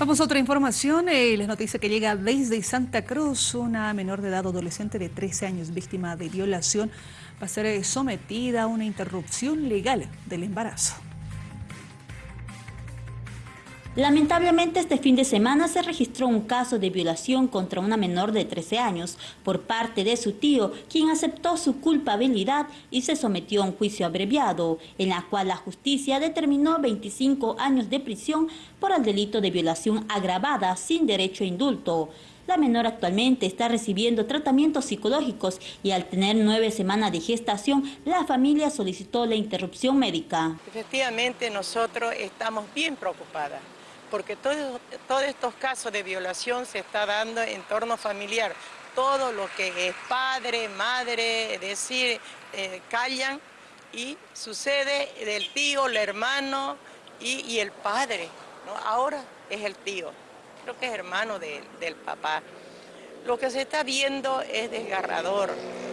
Vamos a otra información. Eh, les noticia que llega desde Santa Cruz una menor de edad adolescente de 13 años víctima de violación va a ser sometida a una interrupción legal del embarazo. Lamentablemente este fin de semana se registró un caso de violación contra una menor de 13 años por parte de su tío, quien aceptó su culpabilidad y se sometió a un juicio abreviado, en la cual la justicia determinó 25 años de prisión por el delito de violación agravada sin derecho a indulto. La menor actualmente está recibiendo tratamientos psicológicos y al tener nueve semanas de gestación, la familia solicitó la interrupción médica. Efectivamente, nosotros estamos bien preocupadas porque todos estos casos de violación se está dando en torno familiar. Todo lo que es padre, madre, es decir, eh, callan y sucede del tío, el hermano y, el padre. Ahora es el tío, creo que es hermano del papá. Lo que se está viendo es desgarrador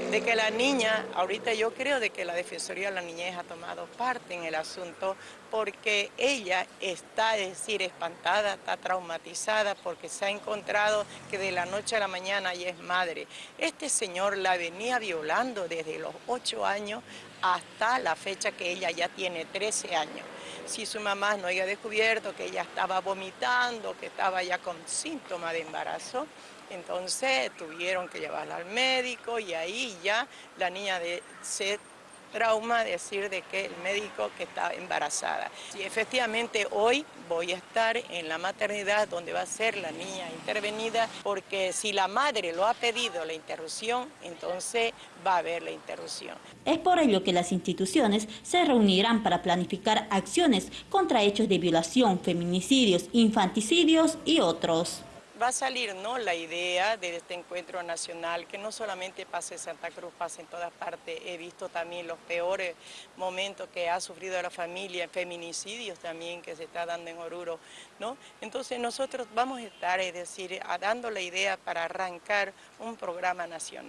de que la niña, ahorita yo creo de que la Defensoría de la Niñez ha tomado parte en el asunto porque ella está, es decir, espantada, está traumatizada porque se ha encontrado que de la noche a la mañana ella es madre. Este señor la venía violando desde los 8 años hasta la fecha que ella ya tiene 13 años. Si su mamá no había descubierto que ella estaba vomitando, que estaba ya con síntomas de embarazo, entonces tuvieron que llevarla al médico y ahí ya la niña de, trauma decir de que el médico que estaba embarazada. Y efectivamente hoy voy a estar en la maternidad donde va a ser la niña intervenida porque si la madre lo ha pedido la interrupción, entonces va a haber la interrupción. Es por ello que las instituciones se reunirán para planificar acciones contra hechos de violación, feminicidios, infanticidios y otros va a salir ¿no? la idea de este encuentro nacional, que no solamente pase en Santa Cruz, pase en todas partes. He visto también los peores momentos que ha sufrido la familia, feminicidios también que se está dando en Oruro. ¿no? Entonces nosotros vamos a estar, es decir, dando la idea para arrancar un programa nacional.